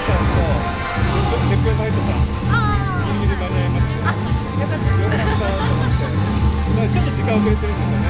ちょっと時間遅れてるんですよね。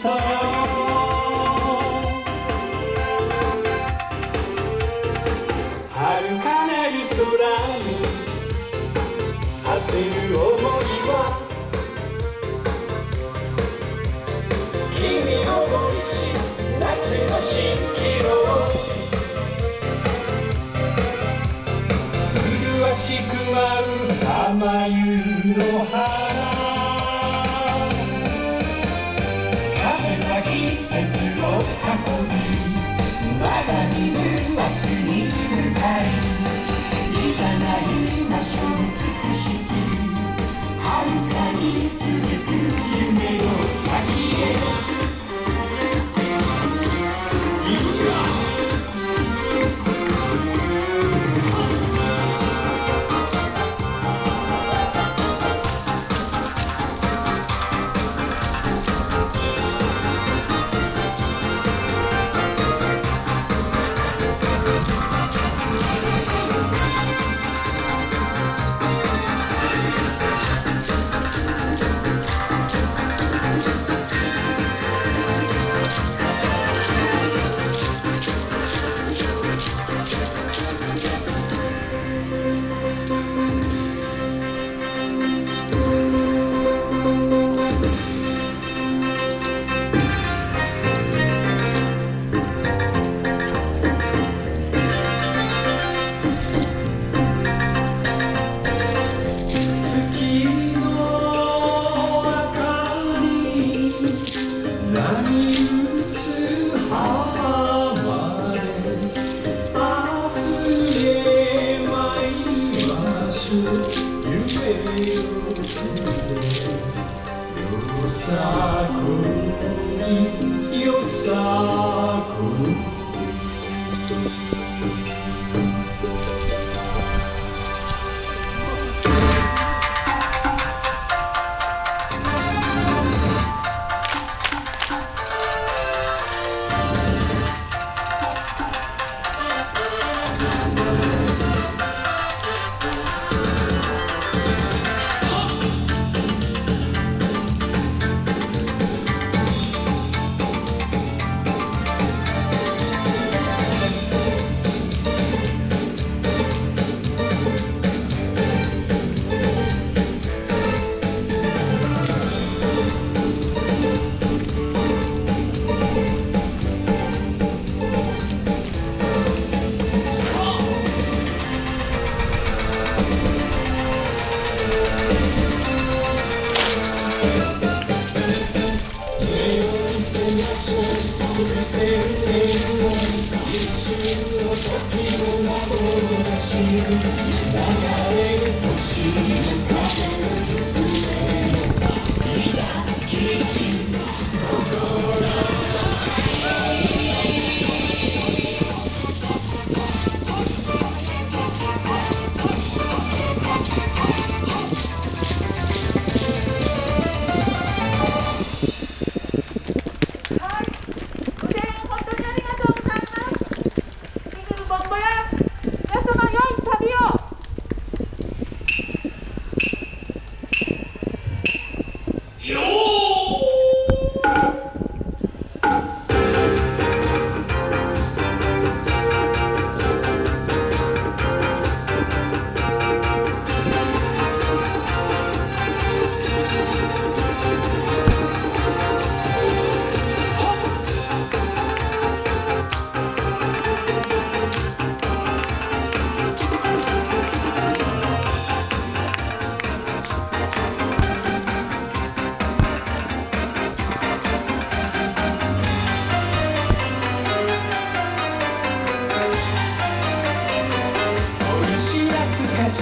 遥かな夜空に。走る思いは。君を恋し夏の蜃気楼。麗しく舞う甘ゆの花。節を運びまだ見ぬ明日に向かいいざないましょう。美しき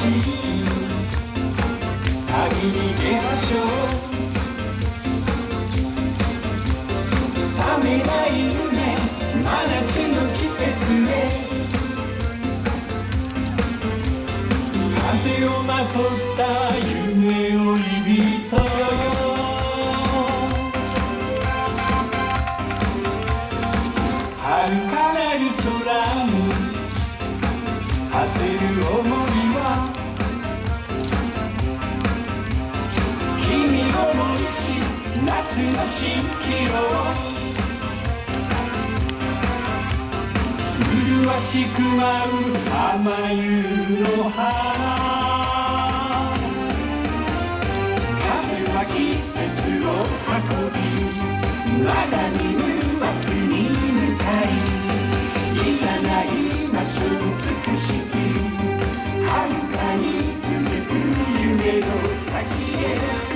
旅に出ましょう冷めない夢真夏の季節へ。風をまとった夢追い人遥かなる空に焦る想い。夏の蜃気楼麗しく舞う浜湯の花風は季節を運びまだ見ぬ明日に向かいいざない場所美しき遥かに続く夢の先へ